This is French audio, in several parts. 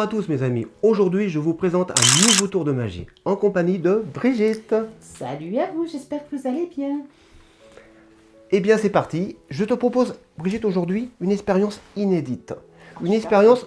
à tous mes amis, aujourd'hui je vous présente un nouveau tour de magie en compagnie de Brigitte. Salut à vous, j'espère que vous allez bien. Eh bien c'est parti, je te propose Brigitte aujourd'hui une expérience inédite. Une expérience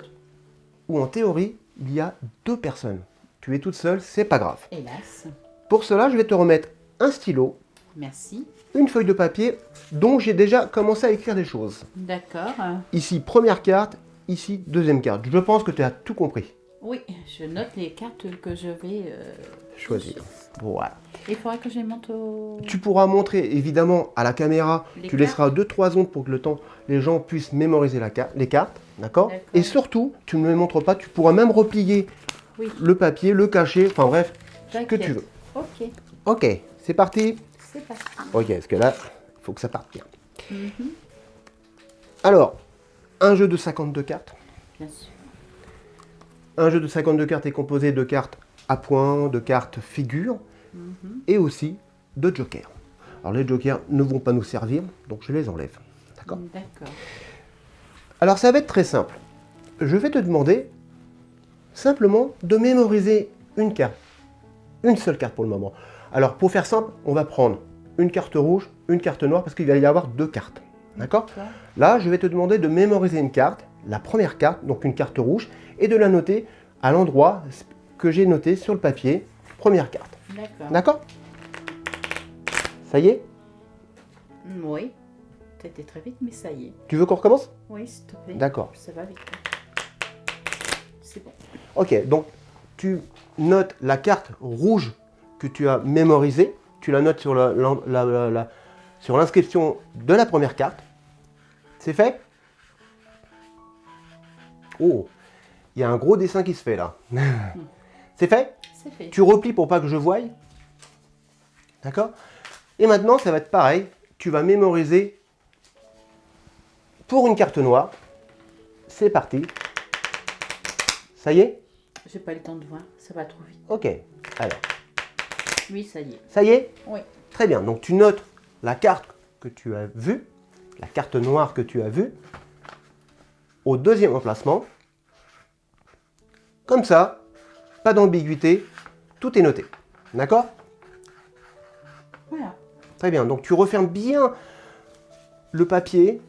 où en théorie il y a deux personnes. Tu es toute seule, c'est pas grave. Hélas. Pour cela je vais te remettre un stylo, Merci. une feuille de papier dont j'ai déjà commencé à écrire des choses. D'accord. Ici première carte, ici deuxième carte. Je pense que tu as tout compris. Oui, je note les cartes que je vais euh, Choisir. Voilà. Il faudra que je les monte au... Tu pourras montrer évidemment à la caméra, Les tu laisseras 2-3 secondes pour que le temps, les gens puissent mémoriser la carte, les cartes, d'accord? Et surtout, tu ne les montres pas, tu pourras même replier Oui, le papier, le cacher, enfin bref, ce que tu veux. Ok, Ok, c'est parti c'est parti. Ok, parce que là, il faut que ça parte bien. Mhm, Alors, un jeu de 52 cartes. Bien sûr. Un jeu de 52 cartes est composé de cartes à points, de cartes figures Mhm. et aussi de jokers. Alors les jokers ne vont pas nous servir, donc je les enlève. D'accord? D'accord. Alors ça va être très simple. Je vais te demander simplement de mémoriser une carte. Une seule carte pour le moment. Alors pour faire simple, on va prendre une carte rouge, une carte noire, parce qu'il va y avoir deux cartes. D'accord? D'accord. Là, je vais te demander de mémoriser une carte, la première carte, donc une carte rouge, et de la noter à l'endroit que j'ai noté sur le papier, première carte. D'accord. D'accord? Ça y est? Oui. T'étais très vite, mais ça y est. Tu veux qu'on recommence? Oui, s'il te plaît. D'accord. Ça va vite. C'est bon. Ok, donc tu notes la carte rouge que tu as mémorisée, tu la notes sur la- la- la- la- la- sur l'inscription de la première carte. C'est fait? Oh, il y a un gros dessin qui se fait là. C'est fait? C'est fait. Tu replies pour pas que je voie? D'accord? Et maintenant, ça va être pareil. Tu vas mémoriser pour une carte noire. C'est parti. Ça y est? J'ai pas le temps de voir, ça va trop vite. Ok. Alors, Oui, ça y est. ça y est? Oui. Très bien. Donc, tu notes la carte que tu as vue, la carte noire que tu as vue, au deuxième emplacement. Comme ça, pas d'ambiguïté, tout est noté. D'accord? Voilà. Très bien, donc tu refermes bien le papier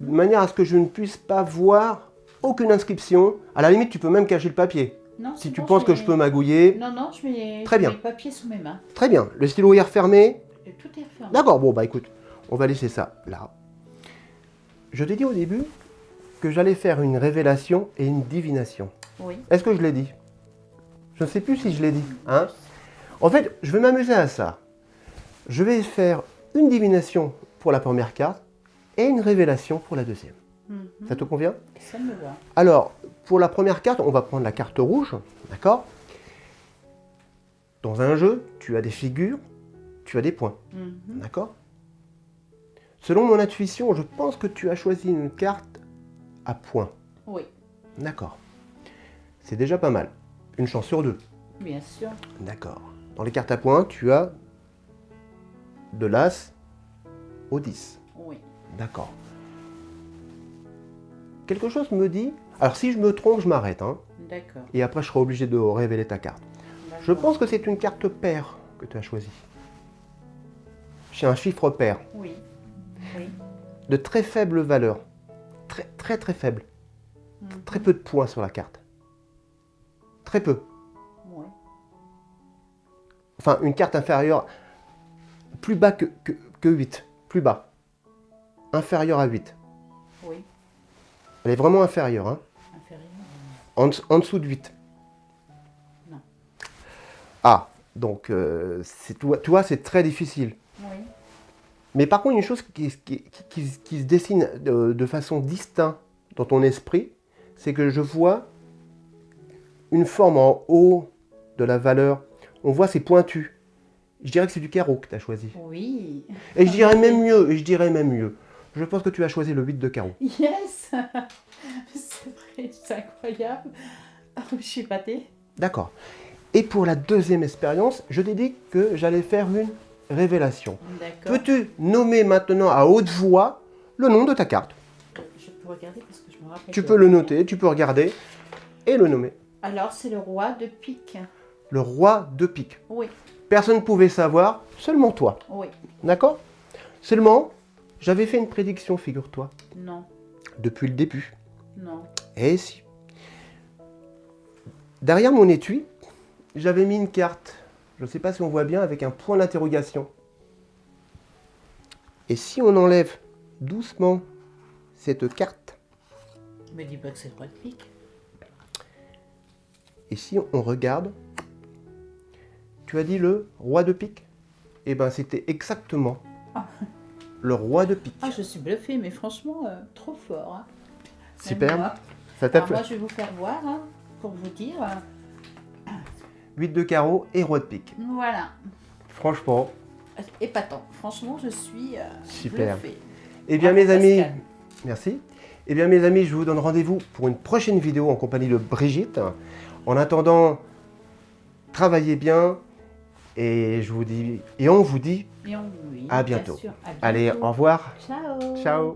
de manière à ce que je ne puisse pas voir aucune inscription. À la limite, tu peux même cacher le papier. Non, Si tu bon, penses que je peux magouiller. Non, non, je mets, Très bien. mets le papier sous mes mains. Très bien, le stylo est refermé. Tout est refermé. D'accord, bon bah écoute, on va laisser ça là. Je t'ai dit au début que j'allais faire une révélation et une divination. Oui. Est-ce que je l'ai dit? Je ne sais plus si je l'ai dit. Hein? En fait, je vais m'amuser à ça. Je vais faire une divination pour la première carte et une révélation pour la deuxième. Mhm. Ça te convient? Ça me va. Alors, pour la première carte, on va prendre la carte rouge, d'accord? Dans un jeu, tu as des figures, tu as des points, Mhm. d'accord? Selon mon intuition, je pense que tu as choisi une carte à points, Oui, d'accord C'est déjà pas mal. Une chance sur deux, bien sûr. d'accord Dans les cartes à points, tu as de l'As au 10, Oui. d'accord Quelque chose me dit... Alors si je me trompe, je m'arrête, hein D'accord. et après je serai obligé de révéler ta carte. Je pense que c'est une carte paire que tu as choisie. J'ai un chiffre pair Oui. Oui. de très faible valeur. Très très très faible. Mhm. Très peu de points sur la carte. Très peu. Oui. Enfin, une carte inférieure, plus bas que, que, que 8. Plus bas. Inférieure à 8. Oui. Elle est vraiment inférieure. Hein. Inférieur. En, en dessous de 8. Non. Ah, donc, euh, c'est- tu vois- tu vois, c'est très difficile. Oui. Mais par contre, une chose qui, qui- qui- qui- qui se dessine de, de façon distincte dans ton esprit, c'est que je vois une forme en haut de la valeur. On voit ces pointus. Je dirais que c'est du carreau que tu as choisi. Oui. Et je dirais même mieux, et je dirais même mieux. Je pense que tu as choisi le 8 de carreau. Yes C'est vrai, c'est incroyable. Ah, Je suis épatée. D'accord. Et pour la deuxième expérience, je t'ai dit que j'allais faire une révélation. Peux-tu nommer maintenant à haute voix le nom de ta carte? Je peux regarder parce que je me rappelle. Tu peux le noter, tu peux regarder. et le nommer. Alors, c'est le roi de pique. Le roi de pique. Oui, Personne ne pouvait savoir, seulement toi. oui, D'accord? Seulement, j'avais fait une prédiction, figure-toi, non, depuis le début. non. Eh si. Derrière mon étui, j'avais mis une carte. Je ne sais pas si on voit bien avec un point d'interrogation. Et si on enlève doucement cette carte, Me dis pas que c'est le roi de pique. et si on regarde, tu as dit le roi de pique? Eh bien, c'était exactement Ah. le roi de pique. Ah, je suis bluffée, mais franchement, euh, trop fort. hein. Super. moi. Ça t'a Alors, fait moi, je vais vous faire voir, hein, pour vous dire. Euh, 8 de carreau et roi de pique. Voilà. Franchement, Épatant. Franchement, je suis euh, Super. bluffée. Eh bien, Bravo, mes amis, Pascal. merci. Eh bien, mes amis, je vous donne rendez-vous pour une prochaine vidéo en compagnie de Brigitte. En attendant, travaillez bien et je vous dis et on vous dit Et on, oui, À bien bientôt. sûr, à allez, bientôt. au revoir. Ciao. Ciao.